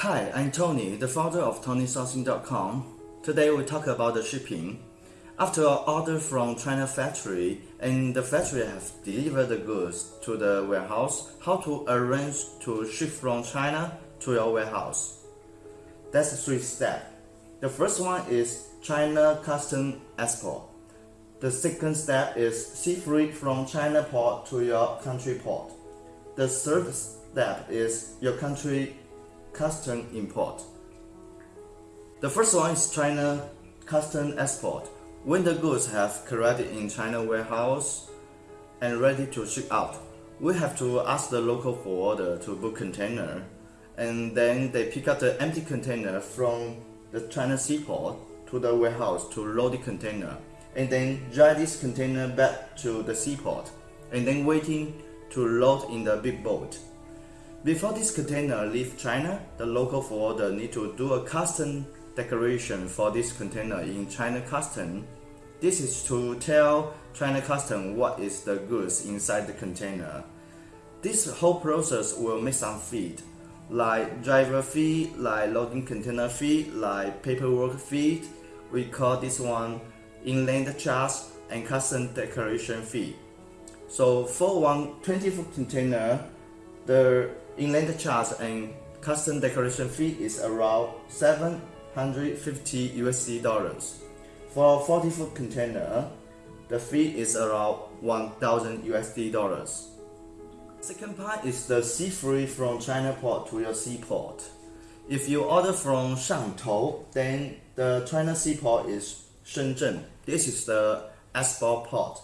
Hi, I'm Tony, the founder of TonySourcing.com. Today we talk about the shipping. After an order from China factory and the factory has delivered the goods to the warehouse, how to arrange to ship from China to your warehouse. That's three steps. The first one is China custom export. The second step is sea freight from China port to your country port. The third step is your country custom import. The first one is China custom export. When the goods have collected in China warehouse and ready to ship out, we have to ask the local forwarder to book container and then they pick up the empty container from the China seaport to the warehouse to load the container and then drive this container back to the seaport and then waiting to load in the big boat. Before this container leave China, the local forwarder need to do a custom declaration for this container in China custom. This is to tell China custom what is the goods inside the container. This whole process will make some fee, like driver fee, like loading container fee, like paperwork fee. We call this one inland charge and custom declaration fee. So for one 20 foot container, the inland charge and custom declaration fee is around 750 USD dollars. For 40 foot container, the fee is around 1000 USD dollars. Second part is the sea freight from China port to your seaport. If you order from Shantou, then the China seaport is Shenzhen. This is the export port.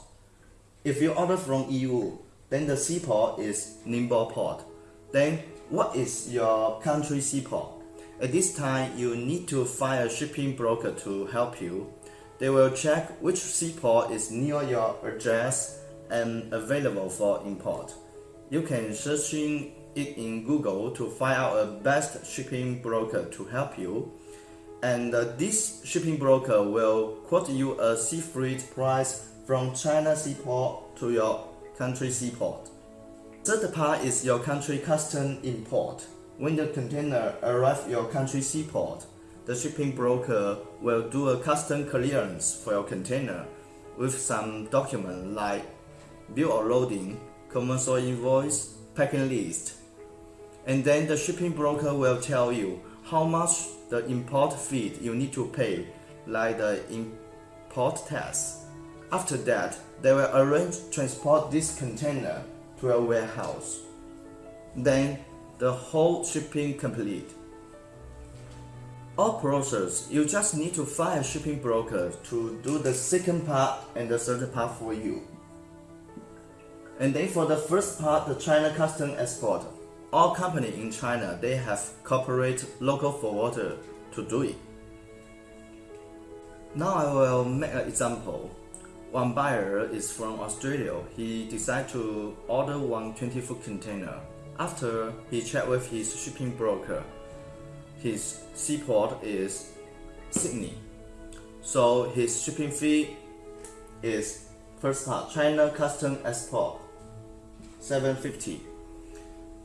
If you order from Yiwu, then the seaport is Ningbo port. Then what is your country seaport? At this time, you need to find a shipping broker to help you. They will check which seaport is near your address and available for import. You can search it in Google to find out a best shipping broker to help you and uh, this shipping broker will quote you a sea freight price from China seaport to your country seaport. Third part is your country custom import. When the container arrives your country seaport, the shipping broker will do a custom clearance for your container with some document like bill of loading, commercial invoice, packing list. And then the shipping broker will tell you how much the import fee you need to pay, like the import tax. After that, they will arrange transport this container to a warehouse. Then the whole shipping complete. All process, you just need to find a shipping broker to do the second part and the third part for you. And then for the first part, the China custom export, all company in China, they have corporate local forwarder to do it. Now I will make an example. One buyer is from Australia. He decided to order one 20 foot container. After he checked with his shipping broker, his seaport is Sydney. So his shipping fee is first part China custom export 750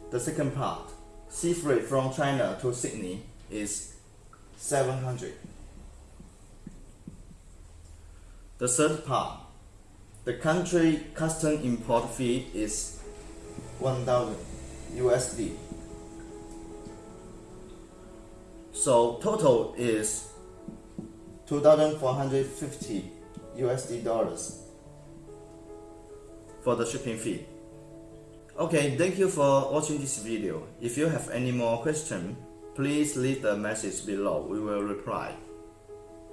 the second part, sea freight from China to Sydney is 700. The third part, the country custom import fee is 1000 USD. So total is 2450 USD dollars for the shipping fee. Okay, thank you for watching this video. If you have any more questions, please leave the message below. We will reply.